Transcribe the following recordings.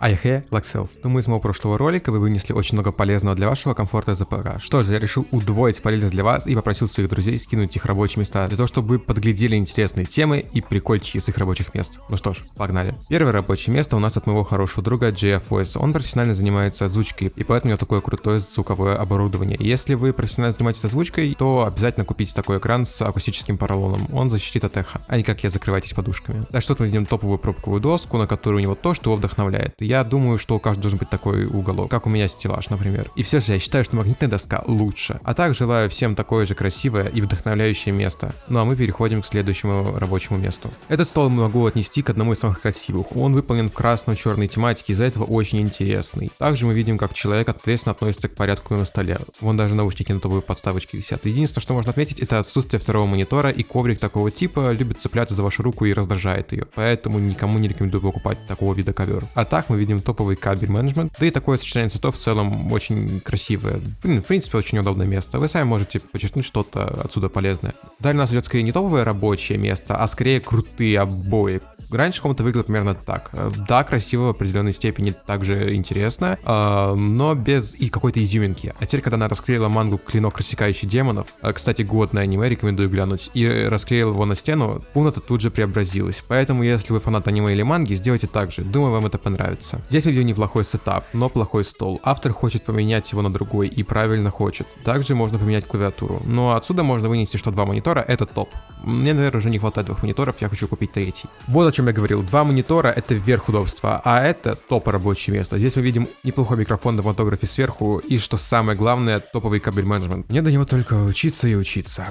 Айхе, Лакселф. Думаю, из моего прошлого ролика вы вынесли очень много полезного для вашего комфорта за ПК. Что же, я решил удвоить полезность для вас и попросил своих друзей скинуть их рабочие места, для того, чтобы вы подглядели интересные темы и прикольчики с их рабочих мест. Ну что ж, погнали. Первое рабочее место у нас от моего хорошего друга JF Voice. Он профессионально занимается озвучкой, и поэтому у него такое крутое звуковое оборудование. Если вы профессионально занимаетесь озвучкой, то обязательно купите такой экран с акустическим поролоном. Он защитит от эха, а не как я закрывайтесь подушками. Так что мы видим топовую пробковую доску, на которую у него то, что его вдохновляет я думаю, что у каждого должен быть такой уголок, как у меня стеллаж, например. И все же я считаю, что магнитная доска лучше. А так желаю всем такое же красивое и вдохновляющее место. Ну а мы переходим к следующему рабочему месту. Этот стол могу отнести к одному из самых красивых. Он выполнен в красно-черной тематике, из-за этого очень интересный. Также мы видим, как человек ответственно относится к порядку на столе. Вон даже наушники на тобой подставочки висят. Единственное, что можно отметить, это отсутствие второго монитора и коврик такого типа любит цепляться за вашу руку и раздражает ее. Поэтому никому не рекомендую покупать такого вида ковер. А так мы видим топовый кабель менеджмент, да и такое сочетание цветов в целом очень красивое. В принципе, очень удобное место. Вы сами можете подчеркнуть что-то отсюда полезное. Далее у нас идет скорее не топовое рабочее место, а скорее крутые обои. Раньше комната выглядела примерно так. Да, красиво в определенной степени, также интересно, э, но без и какой-то изюминки. А теперь, когда она расклеила мангу «Клинок, рассекающий демонов», э, кстати, годное аниме, рекомендую глянуть, и расклеила его на стену, комната тут же преобразилась. Поэтому, если вы фанат аниме или манги, сделайте так же. Думаю, вам это понравится. Здесь видим неплохой сетап, но плохой стол. Автор хочет поменять его на другой и правильно хочет. Также можно поменять клавиатуру. Но отсюда можно вынести, что два монитора это топ. Мне, наверное, уже не хватает двух мониторов, я хочу купить третий. Вот о чем я говорил. Два монитора это верх удобства, а это топ рабочее место. Здесь мы видим неплохой микрофон на фотографе сверху и, что самое главное, топовый кабель менеджмент. Мне до него только учиться и учиться.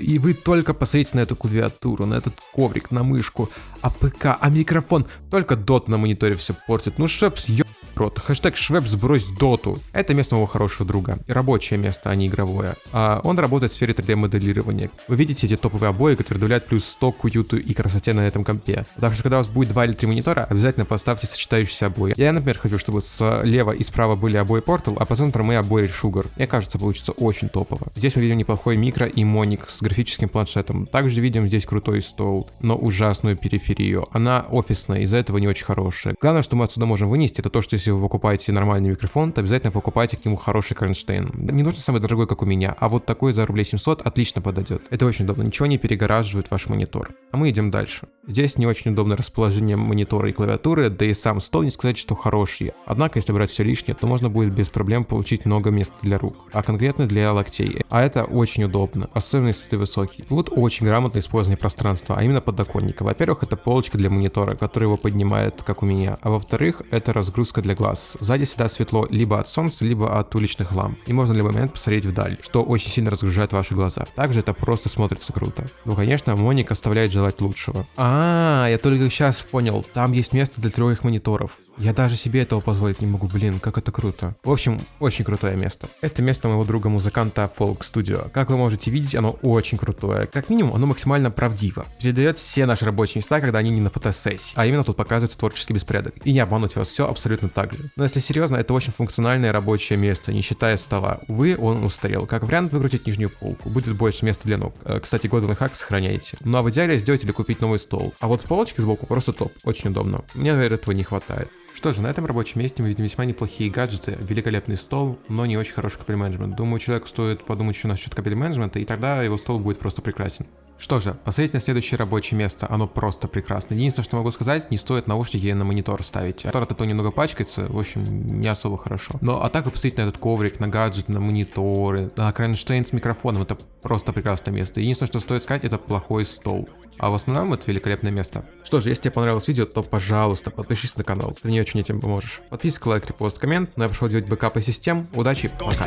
И вы только посмотрите на эту клавиатуру, на этот коврик, на мышку, а ПК, а микрофон. Только дот на мониторе все портит. Ну, шепс, ё прот. Хэштег Швеб сбрось доту. Это место моего хорошего друга. И рабочее место, а не игровое. А он работает в сфере 3D моделирования. Вы видите эти топовые обои, которые добавляют плюс 100 к уюту и красоте на этом компе. Так что когда у вас будет 2 или 3 монитора, обязательно поставьте сочетающиеся обои. Я, например, хочу, чтобы слева и справа были обои Portal, а по центру мои обои Sugar. Мне кажется, получится очень топово. Здесь мы видим неплохой микро и моник с графическим планшетом. Также видим здесь крутой стол, но ужасную периферию. Она офисная, из-за этого не очень хорошая. Главное, что мы отсюда можем вынести, это то, что если вы покупаете нормальный микрофон, то обязательно покупайте к нему хороший кронштейн. Не нужно самый дорогой, как у меня, а вот такой за рублей 700 отлично подойдет. Это очень удобно, ничего не перегораживает ваш монитор. А мы идем дальше. Здесь не очень удобное расположение монитора и клавиатуры, да и сам стол не сказать, что хороший. Однако, если брать все лишнее, то можно будет без проблем получить много места для рук, а конкретно для локтей. А это очень удобно, особенно если ты высокий. Тут очень грамотно использование пространства, а именно подоконника. Во-первых, это полочка для монитора, которая его поднимает, как у меня. А во-вторых, это разгрузка для глаз. Сзади всегда светло либо от солнца, либо от уличных ламп. И можно в любой момент посмотреть вдаль, что очень сильно разгружает ваши глаза. Также это просто смотрится круто. Ну, конечно, Моник оставляет желать лучшего. А, я только сейчас понял, там есть место для трех мониторов. Я даже себе этого позволить не могу, блин, как это круто. В общем, очень крутое место. Это место моего друга-музыканта Folk Studio. Как вы можете видеть, оно очень крутое. Как минимум, оно максимально правдиво. Передает все наши рабочие места, когда они не на фотосессии. А именно тут показывается творческий беспорядок. И не обмануть вас, все абсолютно так же. Но если серьезно, это очень функциональное рабочее место, не считая стола. Увы, он устарел. Как вариант выкрутить нижнюю полку. Будет больше места для ног. Э, кстати, годовый хак сохраняйте. Ну а в идеале сделать или купить новый стол. А вот полочки сбоку просто топ. Очень удобно. Мне, наверное, этого не хватает. Что же, на этом рабочем месте мы видим весьма неплохие гаджеты, великолепный стол, но не очень хороший кабель менеджмент. Думаю, человеку стоит подумать еще насчет кабель менеджмента, и тогда его стол будет просто прекрасен. Что же, посмотрите на следующее рабочее место, оно просто прекрасно. Единственное, что могу сказать, не стоит наушники на монитор ставить. Монитор от этого немного пачкается, в общем, не особо хорошо. Но а так вы посмотрите на этот коврик, на гаджет, на мониторы, на кронштейн с микрофоном, это просто прекрасное место. Единственное, что стоит сказать, это плохой стол. А в основном это великолепное место. Что же, если тебе понравилось видео, то пожалуйста, подпишись на канал, ты мне очень этим поможешь. Подписка, лайк, репост, коммент, но я пошел делать бэкапы систем. Удачи, пока.